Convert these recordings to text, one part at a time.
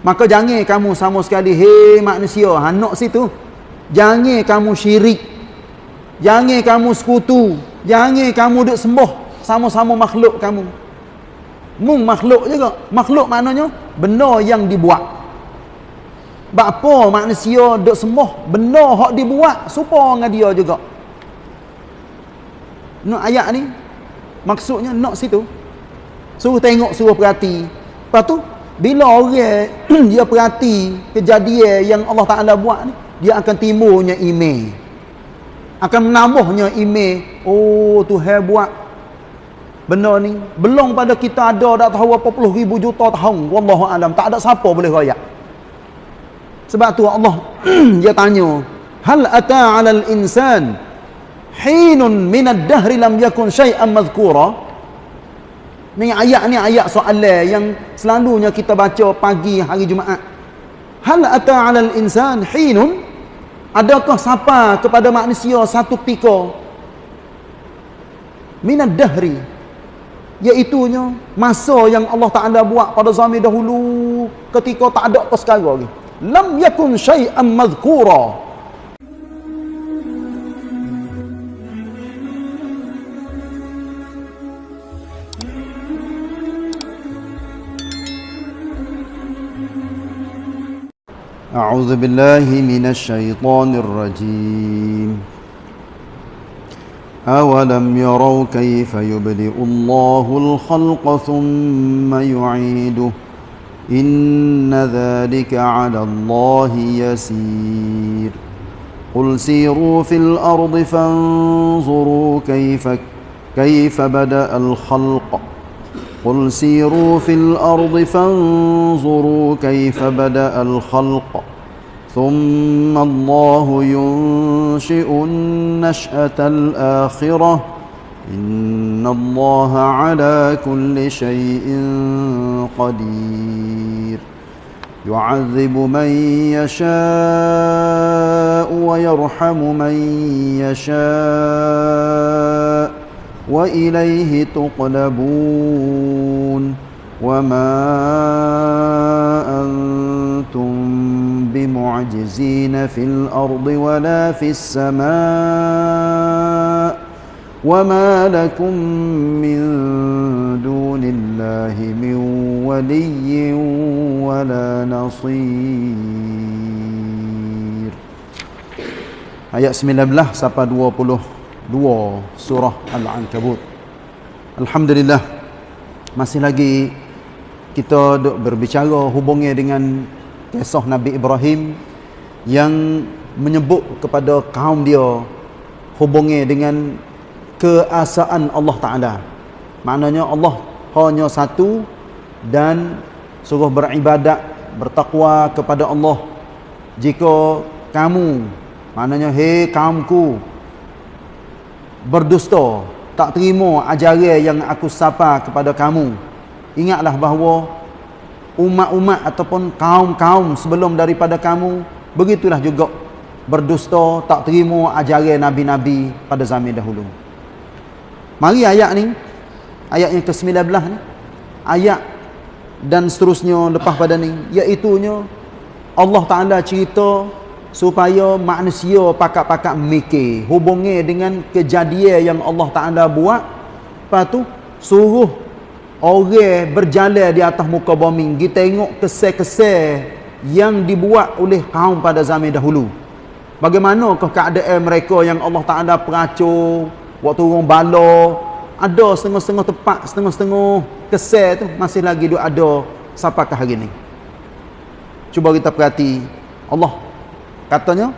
Maka jangan kamu sama sekali, hei manusia, hanok situ. Jangan kamu syirik. Jangan kamu sekutu. Jangan kamu duk sembah sama-sama makhluk kamu. Mung makhluk juga. Makhluk maknanya benda yang dibuat. Bapa manusia duk sembah benda hak dibuat supaya dengan dia juga. Nak ayat ni maksudnya nak situ. Suruh tengok, suruh perhati. Lepas tu bila orang dia perhati kejadian yang Allah Taala buat ni, dia akan timbulnya iman akan menambahnya email. Oh Tuhan buat benda ni. Belum pada kita ada dak tahu apa puluh ribu juta tahun. Wallahu alam. Tak ada siapa boleh royak. Sebab tu Allah dia tanya hal ata 'alal insan? Hinun min ad-dahr lam yakun shay'an madhkura ni ayat ni ayat soalan yang selalunya kita baca pagi hari Jumaat. Hal ata 'alal insan hinun? Adakah siapa kepada manusia satu ketika minad dahri iaitunya masa yang Allah Taala buat pada zaman dahulu ketika tak ada apa sekarang lagi. Lam yakun syai'an madhkura أعوذ بالله من الشيطان الرجيم. أولم يروا كيف يبدئ الله الخلق ثم يعيده؟ إن ذلك على الله يسير. قل سيروا في الأرض فانظروا كيف كيف بدأ الخلق. قل سيروا في الأرض فانظروا كيف بدأ الخلق ثم الله ينشئ النشأة الآخرة إن الله على كل شيء قدير يعذب من يشاء ويرحم من يشاء وإليه تقلبون وما أنتم بمعجزين في الأرض ولا في السماء وما لكم من دون الله من ولي ولا نصير. Ayat 19 sampai 20 dua surah Al-Ankabut. Alhamdulillah masih lagi kita duk berbicara hubungnya dengan kisah Nabi Ibrahim yang menyebut kepada kaum dia hubungnya dengan keasaan Allah Taala. Maknanya Allah hanya satu dan suruh beribadat bertakwa kepada Allah. Jika kamu maknanya hei kaumku berdusta tak terima ajaran yang aku sapa kepada kamu. Ingatlah bahawa umat-umat ataupun kaum-kaum sebelum daripada kamu begitulah juga berdusta tak terima ajaran nabi-nabi pada zaman dahulu. Mari ayat ni ayat yang ke-19 ni ayat dan seterusnya lepas pada ni iaitu Allah Taala cerita supaya manusia pakak-pakak mikir hubungi dengan kejadian yang Allah Taala buat. Lepas tu suruh orang berjalan di atas muka bumi. Kita tengok kesel-kesel yang dibuat oleh kaum pada zaman dahulu. Bagaimanakah keadaan mereka yang Allah Taala peracur waktu orang bala? Ada setengah-setengah tempat setengah-setengah kesel tu masih lagi ada sampai ke hari ni. Cuba kita perhati Allah Katanya,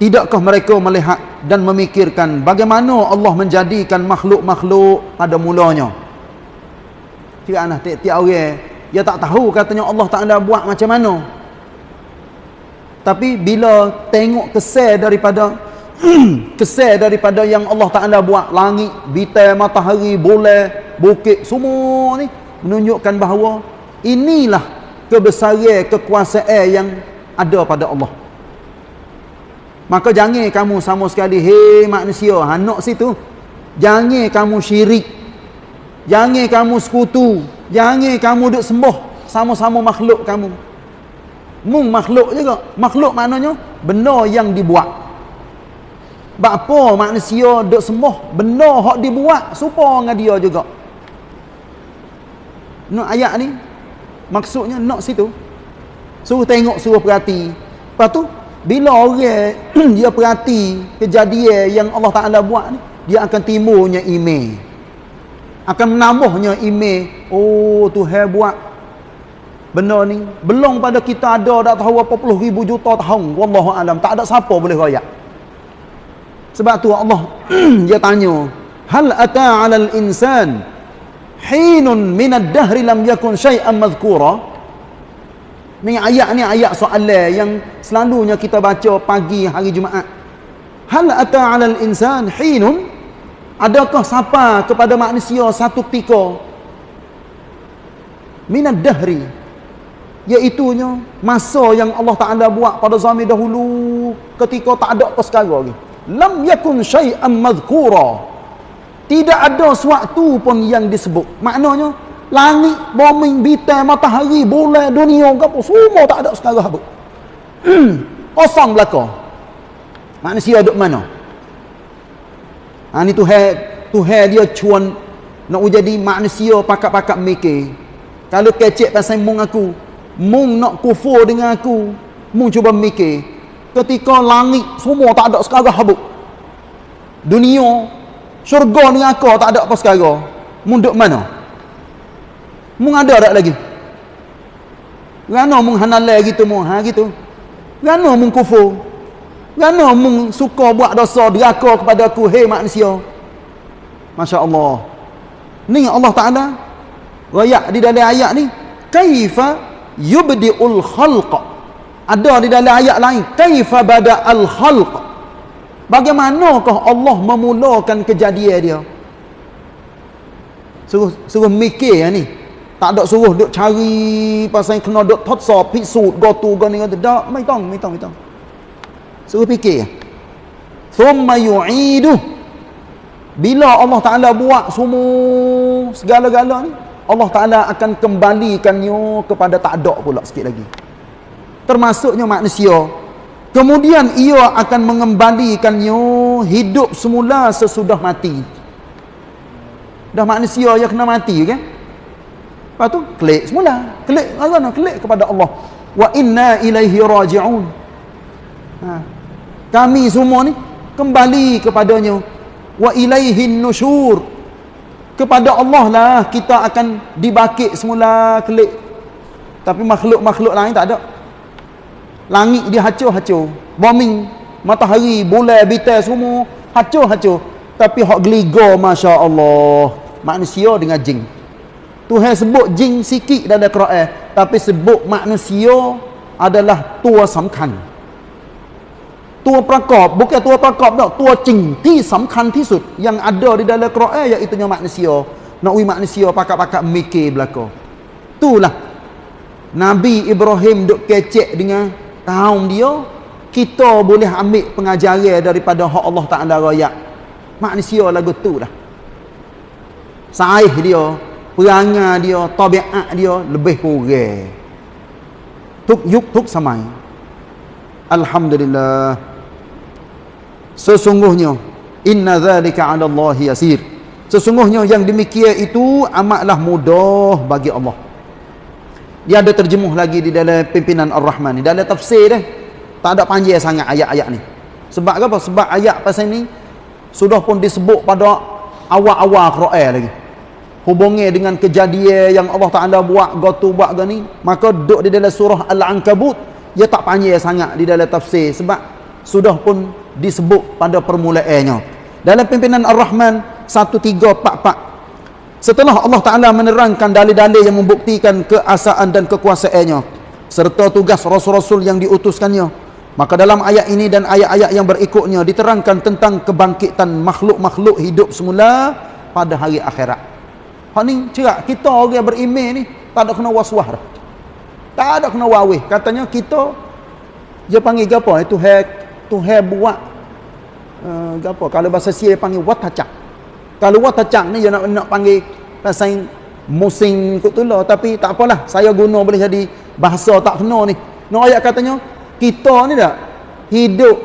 tidakkah mereka melihat dan memikirkan bagaimana Allah menjadikan makhluk-makhluk pada mulanya? Tidak nak tiap-tiap orang, dia tak tahu katanya Allah Ta'ala buat macam mana. Tapi bila tengok kesel daripada kesel daripada yang Allah Ta'ala buat langit, bintang, matahari, bulan, bukit, semua ni menunjukkan bahawa inilah kebesaran kekuasaan yang ada pada Allah. Maka jangan kamu sama sekali, hei manusia, hanok situ. Jangan kamu syirik. Jangan kamu sekutu. Jangan kamu duk sembah sama-sama makhluk kamu. mung makhluk juga makhluk maknanya benda yang dibuat apa manusia duk sembah benda hak dibuat serupa dengan dia juga nak ayat ni maksudnya nak situ suruh tengok suruh perhati lepas tu bila orang dia perhati kejadian yang Allah Ta'ala buat ni dia akan timbulnya email. Akan menambahnya email. Oh Tuhan buat benda ni. Belum pada kita ada dah tahu apa puluh ribu juta tahun. Wallahu alam. Tak ada siapa boleh royak. Sebab tu Allah dia tanya hal ata 'alal insan? Hinun min ad-dahr lam yakun shay'an madhkura ni ayat ni ayat soalan yang selalunya kita baca pagi hari Jumaat. Hal ata 'alal insan hinun adakah siapa kepada manusia satu ketika min ad-dahri iaitunya masa yang Allah Taala buat pada zaman dahulu ketika tak ada apa sekarang lagi. Lam yakun syai'an madhkura. Tidak ada sesuatu pun yang disebut. Maknanya langit bumi bintang matahari bulan dunia apa semua tak ada sekarang apa. Kosong belaka. Manusia duduk mana? Ha, ni Tuhan Tuhan dia cuan nak jadi manusia pakak-pakak mikir. Kalau kecek pasal mung aku mung nak kufur dengan aku mung cuba mikir. Ketika langit semua tak ada sekarang habuk dunia syurga dengan aku tak ada apa sekarang. Mung duduk mana mung ada tak lagi. Kerana mung hanalai gitu mung ha gitu. Kerana mung kufur. Kerana mung suka buat dosa deraka kepada aku hei manusia. Masya Allah ni Allah Ta'ala rayak di dalam ayat ni kaifa yubdi'ul khalq ada di dalam ayat lain kaifa bada'al khalq? Bagaimanakah Allah memulakan kejadian dia? Suruh suruh mikir ya ni tak ada suruh duk cari pasal kena duk thotsa pisut go tu go ni go tak mai tong mai tong mai tong. Suruh fikir. Thumma yu'idu. Bila Allah Taala buat semua segala-galanya ni Allah Ta'ala akan kembalikannya kepada tak ada pula sikit lagi. Termasuknya manusia. Kemudian ia akan mengembalikannya hidup semula sesudah mati. Dah manusia yang kena mati kan lepas tu klik semula. Klik mana klik kepada Allah. Wa inna ilaihi raji'un. Ha. kami semua ni kembali kepadanya. Wa ilaihin nusyur. Kepada Allah lah kita akan dibakit semula kelik tapi makhluk-makhluk lain tak ada. Langit dia hacur-hacur bombing matahari bulan bintang semua hacur-hacur tapi hak geliga masya-Allah manusia dengan jin Tuhan sebut jin sikit dalam Quran tapi sebut manusia adalah tua samkan ตัวประกอบ bukan ตัวประกอบ tak ตัวจริงที่สำคัญที่สุด yang ada di dalam Quran iaitu manusia nak ui manusia pakak-pakak mikir belaka itulah Nabi Ibrahim duk kecek dengan kaum dia kita boleh ambil pengajaran daripada hak Allah Ta'ala rakyat manusia lagu tu dah saih dia perangai dia tabiat dia lebih kurang. Tuk yuk tuk samai. Alhamdulillah. Sesungguhnya inna zalika 'ala Allah yasir. Sesungguhnya yang demikian itu amatlah mudah bagi Allah. Dia ada terjemuh lagi di dalam pimpinan Ar-Rahman ni. Dalam tafsir dia tak ada panjang sangat ayat-ayat ni. Sebab apa? Sebab ayat pasal ni sudah pun disebut pada awal-awal Quran lagi hubungnya dengan kejadian yang Allah Taala buat gotu buat gani maka duduk di dalam surah Al-Ankabut dia tak panjang sangat di dalam tafsir sebab sudah pun disebut pada permulaannya. Dalam pimpinan Ar-Rahman 1344 setelah Allah Ta'ala menerangkan dalil-dalil yang membuktikan keasaan dan kekuasaannya serta tugas Rasul-Rasul yang diutuskannya maka dalam ayat ini dan ayat-ayat yang berikutnya diterangkan tentang kebangkitan makhluk-makhluk hidup semula pada hari akhirat hak ni cerak kita orang yang beriman ni tak ada kena waswah tak ada kena wawih. Katanya kita dia panggil apa? Itu hack Tuhan buat uh, apa? Kalau bahasa Sia panggil watacak. Kalau watacak ni dia nak nak panggil pasal musim kutula tapi tak apalah saya guna boleh jadi bahasa tak kena ni. No ayat katanya kita ni tak hidup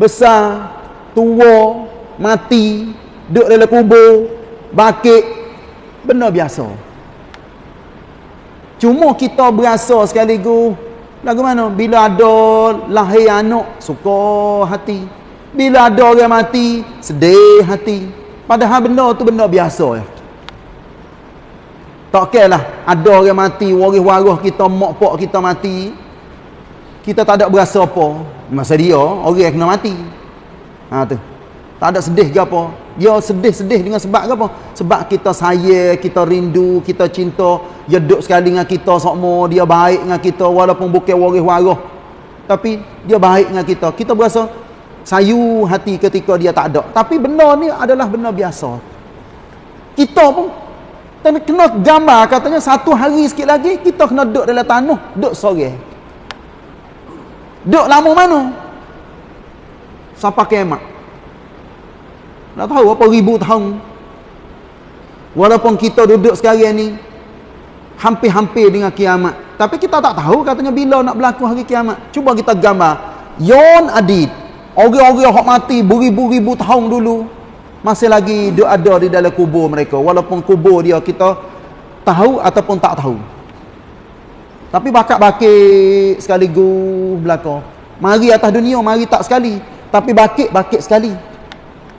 besar tua mati duduk dalam kubur bakit benda biasa. Cuma kita berasa sekaligus lagu mana? Bila ada lahir anak suka hati. Bila ada orang mati sedih hati. Padahal benda tu benda biasa ya. Tak kira lah. Ada orang mati waris-waris kita mak pak kita mati. Kita tak ada berasa apa. Masa dia orang kena mati. Ha tu tak ada sedih ke apa? Dia sedih-sedih dengan sebab ke apa? Sebab kita sayang kita rindu kita cinta dia duduk sekali dengan kita semua dia baik dengan kita walaupun bukan waris-waris tapi dia baik dengan kita. Kita berasa sayu hati ketika dia tak ada. Tapi benda ni adalah benda biasa. Kita pun kena gambar katanya satu hari sikit lagi kita kena duduk dalam tanah duduk sore. Duduk lama mana? Sampai kemat nak tahu apa ribu tahun. Walaupun kita duduk sekarang ni hampir-hampir dengan kiamat. Tapi kita tak tahu katanya bila nak berlaku hari kiamat. Cuba kita gambar. Yon adid. Orang-orang yang mati beribu-ribu tahun dulu. Masih lagi dia ada di dalam kubur mereka. Walaupun kubur dia kita tahu ataupun tak tahu. Tapi bakit-bakit sekaligus belakang. Mari atas dunia, mari tak sekali. Tapi bakit-bakit sekali.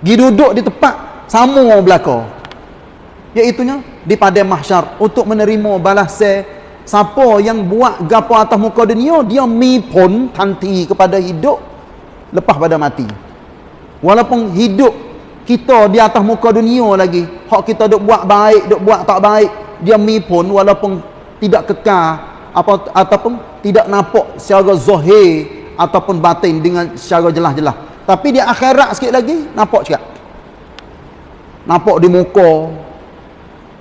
Pergi duduk di tempat sama orang belaka. Iaitunya di pada mahsyar untuk menerima balas siapa yang buat gapo atas muka dunia dia mi pun tanti kepada hidup lepas pada mati. Walaupun hidup kita di atas muka dunia lagi, hak kita duk buat baik, duk buat tak baik, dia mi pun walaupun tidak kekal apa ataupun tidak nampak secara zahir ataupun batin dengan secara jelas-jelas. Tapi di akhirat sikit lagi nampak cakap. Nampak di muka.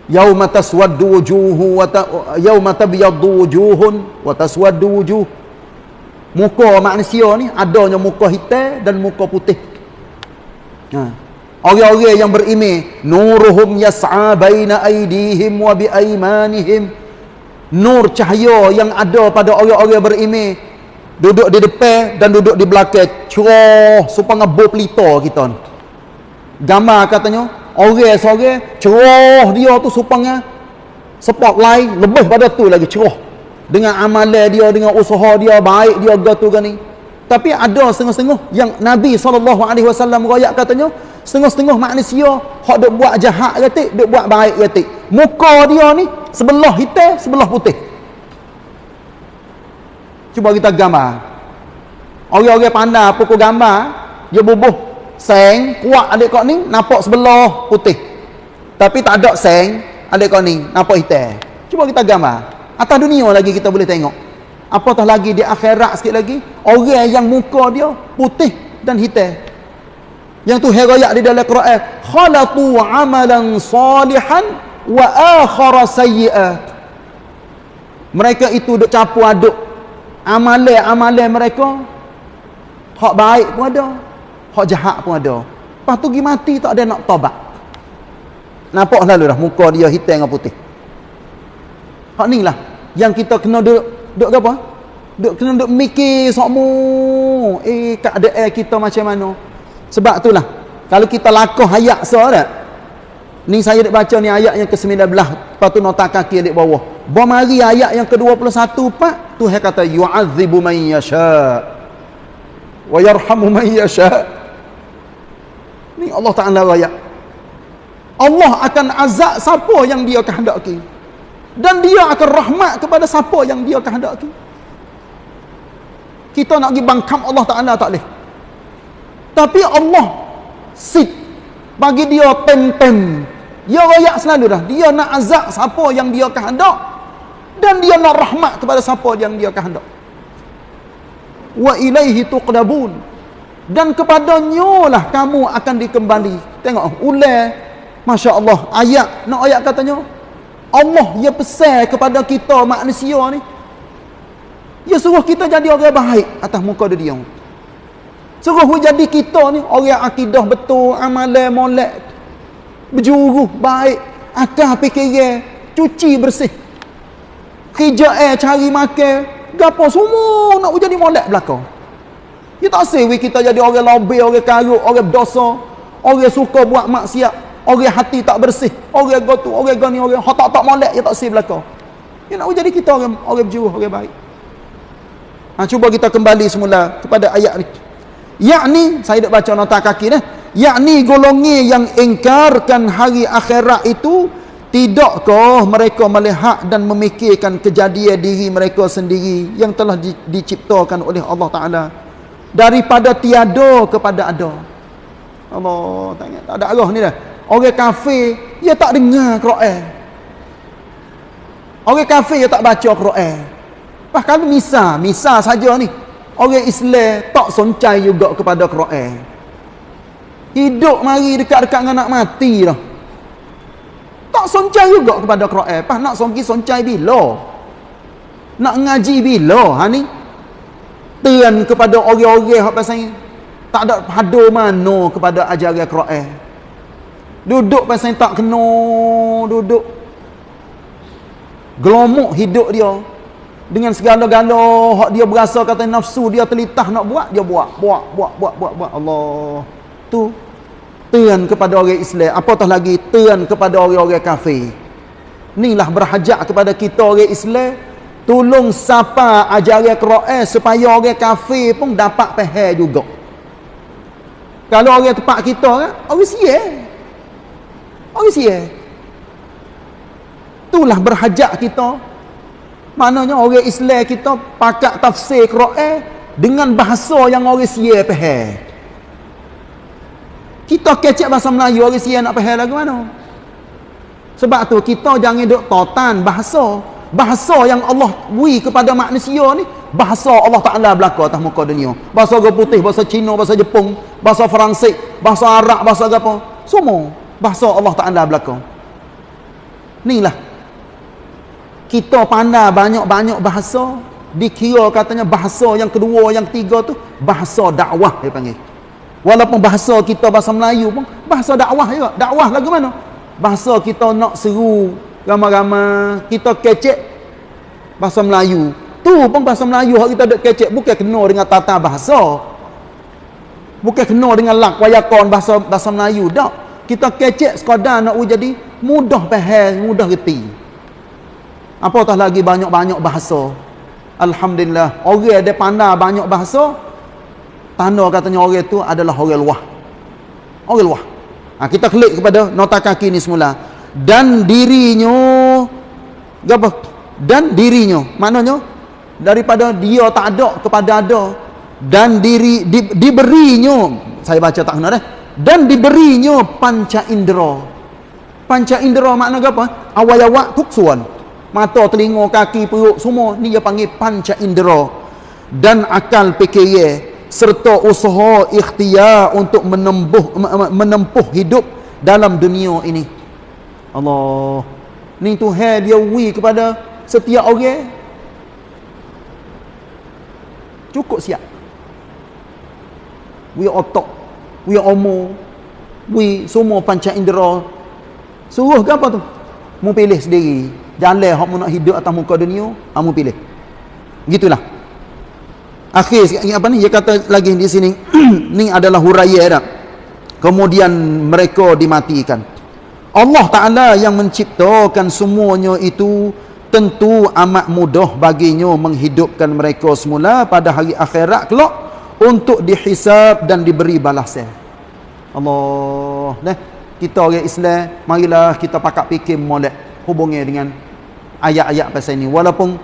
Yauma taswaddu wujuhu wa ta, yauma tabyaddu wujuhun wa taswaddu wujuh. Muka manusia ni adanya muka hitam dan muka putih. Ha. Orang-orang yang berimej, nuruhum yas'a baina aydihim wa bi aymanihim. Nur cahaya yang ada pada orang-orang berimej duduk di depan dan duduk di belakang. Cerah supaya bo pelita kita ni. Gambar katanya orang seorang cerah dia tu supaya spotlight lebih pada tu lagi cerah dengan amalan dia dengan usaha dia baik dia gatu kan ni. Tapi ada setengah-setengah yang Nabi SAW rakyat katanya setengah-setengah manusia hak duk buat jahat gatik duk buat baik gatik muka dia ni sebelah hitam sebelah putih Cuba kita gambar. Orang-orang pandai pukul gambar, dia bubuh seng, kuat adik kau ni, nampak sebelah putih. Tapi tak ada seng, adik kau ni, nampak hitam. Cuba kita gambar. Atas dunia lagi kita boleh tengok. Apatah lagi di akhirat sikit lagi, orang yang muka dia putih dan hitam. Yang tu herayak di dalam Quran, khalatu amalan salihan wa akhara sayyi'at. Mereka itu duk campur aduk amalan-amalan mereka hak baik pun ada hak jahat pun ada lepas tu pergi mati tak ada nak tobat nampak selalu dah muka dia hitam dengan putih hak ni lah yang kita kena duduk duduk apa duduk kena duduk mikir sokmu eh keadaan kita macam mana sebab tu lah kalau kita lakuh ayat seorang Ni saya nak baca ni ayat yang ke-19. Lepas tu nota kaki di bawah. Bomari ayat yang ke-21 pak. Tuhan kata yu'adzibu man yasha. Wa yarhamu man yasha. Ni Allah Taala ayat. Allah akan azab siapa yang dia kehendaki. Dan dia akan rahmat kepada siapa yang dia kehendaki. Kita nak pergi bangkam Allah Taala tak boleh. Tapi Allah sit bagi dia tem-tem dia royak selalu dah. Dia nak azab siapa yang dia kehendak. Dan dia nak rahmat kepada siapa yang dia kehendak. Wa ilaihi tuqdabun. Dan kepadanya lah kamu akan dikembali. Tengok, ulai. Masya Allah. Ayat, nak ayat katanya. Allah dia pesan kepada kita manusia ni. Dia suruh kita jadi orang baik atas muka dunia. Suruh jadi kita ni orang akidah betul, amalan molek, berjuru baik akan fikiran cuci bersih kerja eh cari makan gapo semua nak jadi molek belakang. Kita tak sewi kita jadi orang lobe, orang karuk, orang berdosa, orang suka buat maksiat, orang hati tak bersih, orang gotu, orang gani, orang hak tak molek, dia tak sewi belakang. Dia nak jadi kita orang orang berjuruh, orang baik. Ha, cuba kita kembali semula kepada ayat ni. Yakni, saya dah baca nota kaki ni. Yakni golongi yang ingkarkan hari akhirat itu, Tidakkah mereka melihat dan memikirkan kejadian diri mereka sendiri yang telah di, diciptakan oleh Allah Ta'ala? Daripada tiada kepada ada. Allah tak, tak ada arah ni dah. Orang kafir dia tak dengar Quran. Orang kafir dia tak baca Quran. Bahkan misal misal saja ni. Orang Islam tak soncai juga kepada Quran. Hidup mari dekat-dekat dengan nak mati dah tak soncai juga kepada Quran. Pas nak songki soncai bila? Nak ngaji bila? Ha ni? Tuan kepada orang-orang hak pasal tak ada hado mana kepada ajaran Quran. Duduk pasal tak kena duduk. Gelomok hidup dia dengan segala-gala hak dia berasa kata nafsu dia telitah nak buat dia buat buat buat buat buat buat Allah tu tuan kepada orang Islam. Apatah lagi tuan kepada orang-orang kafir? Inilah berhajat kepada kita orang Islam. Tolong sapa ajaran Quran supaya orang kafir pun dapat faham juga. Kalau orang tempat kita kan orang sia orang sia itulah berhajat kita. Maknanya orang Islam kita pakat tafsir Quran dengan bahasa yang orang sia faham kita kecek bahasa Melayu orang sia nak faham lagu mana? Sebab tu kita jangan duk totan bahasa. Bahasa yang Allah beri kepada manusia ni bahasa Allah Taala belaka atas muka dunia. Bahasa orang putih, bahasa Cina, bahasa Jepun, bahasa Fransik, bahasa Arab, bahasa apa? Semua bahasa Allah Taala belaka. Inilah kita pandai banyak-banyak bahasa dikira katanya bahasa yang kedua yang ketiga tu bahasa dakwah dia panggil Walaupun bahasa kita bahasa Melayu pun bahasa dakwah juga. Dakwah lagu mana? Bahasa kita nak seru ramai-ramai, kita kecek bahasa Melayu. Tu pun bahasa Melayu hak kita dok kecek bukan kena dengan tata bahasa. Bukan kena dengan lak wayakon bahasa bahasa Melayu dak. Kita kecek sekadar nak jadi mudah faham, mudah reti. Apatah lagi banyak-banyak bahasa. Alhamdulillah, orang ada pandai banyak bahasa, tanda katanya orang itu adalah orang luah. Orang luah. Ha, kita klik kepada nota kaki ni semula. Dan dirinya apa? Dan dirinya. Maknanya daripada dia tak ada kepada ada. Dan diri di, diberinya saya baca tak kena dah dan diberinya panca indera. Panca indera makna apa? Awal-awal tuksuan mata telinga kaki perut semua ni dia panggil panca indera. Dan akal fikir serta usaha ikhtiar untuk menempuh menempuh hidup dalam dunia ini. Allah. Ni Tuhan dia wi kepada setiap orang. Cukup siap. Wi otak, wi omo, wi semua panca indera. Suruh ke apa tu? Mu pilih sendiri. Jalan mu nak hidup atas muka dunia, kamu pilih. Gitulah akhir apa ni? Dia kata lagi di sini ni adalah huraya dah kemudian mereka dimatikan. Allah Ta'ala yang menciptakan semuanya itu tentu amat mudah baginya menghidupkan mereka semula pada hari akhirat kelak untuk dihisap dan diberi balasan. Allah nah kita orang Islam marilah kita pakat fikir molek hubungi dengan ayat-ayat pasal ini walaupun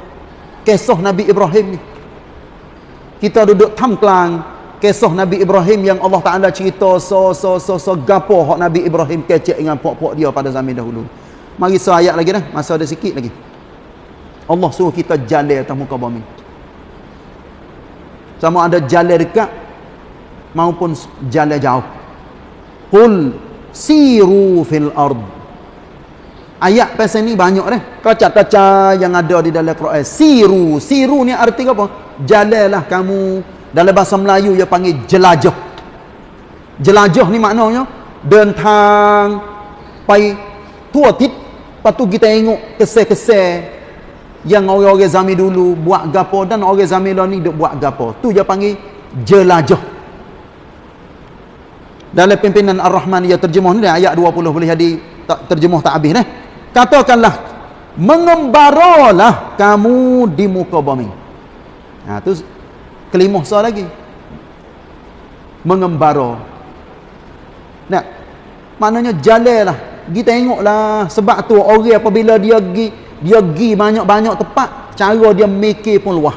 kisah Nabi Ibrahim ni kita duduk tamklang kisah Nabi Ibrahim yang Allah Taala cerita so so so so gapo hak Nabi Ibrahim kecek dengan puak-puak dia pada zaman dahulu. Mari so ayat lagi dah, masa ada sikit lagi. Allah suruh kita jalan atas muka bumi. Sama ada jalan dekat maupun jalan jauh. Qul siru fil ard. Ayat pasal ni banyak dah. Kaca-kaca yang ada di dalam Quran. Siru, siru ni arti apa? Jalanlah kamu dalam bahasa Melayu dia panggil jelajah jelajah ni maknanya dentang pai tua tit patu kita tengok kesel-kesel yang orang-orang zaman dulu buat gapo dan orang zaman ni duk buat gapo. Tu dia panggil jelajah. Dalam pimpinan Ar-Rahman ia terjemuh ni ayat 20 boleh jadi tak terjemuh tak habis eh. Katakanlah mengembaralah kamu di muka bumi. Ha tu kelima soal lagi. Mengembara. Nah, maknanya jalanlah. Kita tengoklah sebab tu orang apabila dia pergi dia pergi banyak-banyak tempat, cara dia mikir pun luah.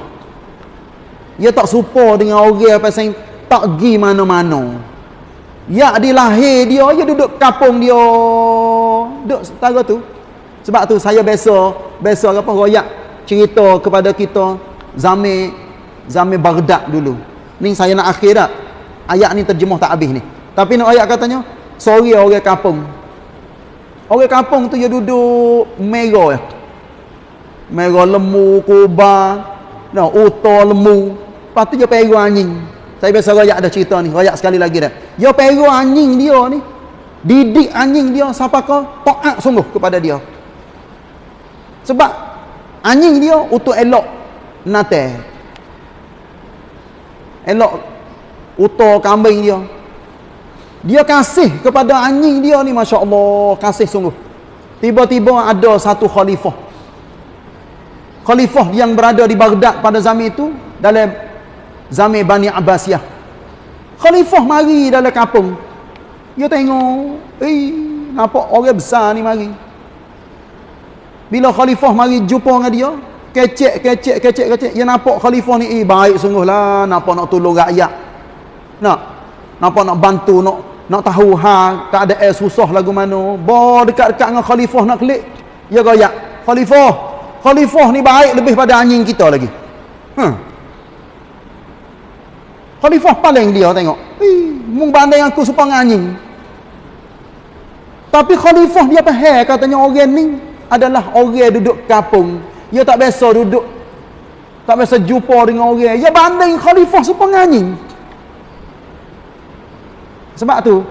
Dia tak serupa dengan orang yang tak pergi mana-mana. Ya di lahir dia, dia duduk kampung dia. Duduk setara tu. Sebab tu saya biasa, biasa apa royak cerita kepada kita zaman zaman Baghdad dulu. Ni saya nak akhir dah. Ayat ni terjemuh tak habis ni. Tapi nak ayat katanya, sorry orang kampung. Orang kampung tu dia duduk merah. Merah lemu, kubah, nah, uta lemu. Lepas tu dia pergi anjing. Saya biasa rayak ada cerita ni, rayak sekali lagi dah. Dia pergi anjing dia ni. Didik anjing dia siapa kau taat sungguh kepada dia. Sebab anjing dia untuk elok nate. Elok uta kambing dia. Dia kasih kepada anjing dia ni Masya Allah Kasih sungguh. Tiba-tiba ada satu khalifah. Khalifah yang berada di Baghdad pada zaman itu Dalam zaman Bani Abbasiyah. Khalifah mari dalam kampung Dia tengok Eh nampak orang besar ni mari. Bila Khalifah mari jumpa dengan dia Kecek, kecek, kecek, kecek. Dia nampak Khalifah ni Eh baik sungguh lah Nampak nak tolong rakyat. Nak. Nampak nak bantu Nak nak tahu ha tak ada air susah lagu mana. Bo dekat-dekat dengan khalifah nak klik. Ya goyak khalifah khalifah ni baik lebih pada anjing kita lagi. Ha khalifah paling dia tengok mung banding aku supang anjing. Tapi khalifah dia faham katanya orang ni adalah orang duduk kampung dia tak biasa duduk tak biasa jumpa dengan orang. Dia banding khalifah supang anjing sebab tu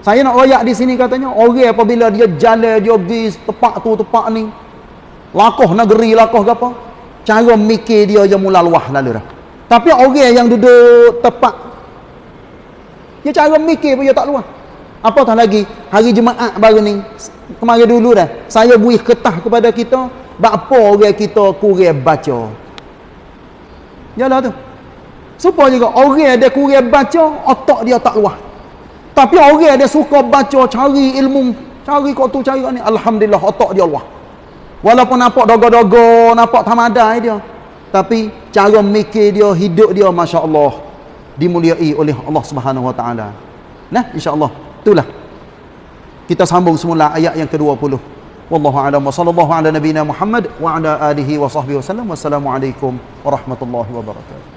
saya nak royak di sini katanya orang apabila dia jalan dia pergi tempat tu tempat ni lakoh negeri lakoh ke apa cara mikir dia je mula luah lalu dah. Tapi orang yang duduk tepat dia cara mikir pun dia tak luah. Apatah lagi hari Jumaat baru ni kemarin dulu dah saya buih ketah kepada kita apa orang kita kurang baca Yalah tu supaya juga orang ada kurang baca otak dia tak luah tapi orang dia suka baca, cari ilmu, cari kau tu, cari ni. Alhamdulillah, otak dia Allah. Walaupun nampak dogo-dogo, nampak tamadai dia. Tapi cara mikir dia, hidup dia, Masya Allah. Dimuliai oleh Allah Subhanahu Wa Taala. Nah, insya Allah. Itulah. Kita sambung semula ayat yang ke-20. Wallahu a'lam wa sallallahu ala nabiyina Muhammad wa ala alihi wa sahbihi wasallam. Wassalamualaikum warahmatullahi wabarakatuh.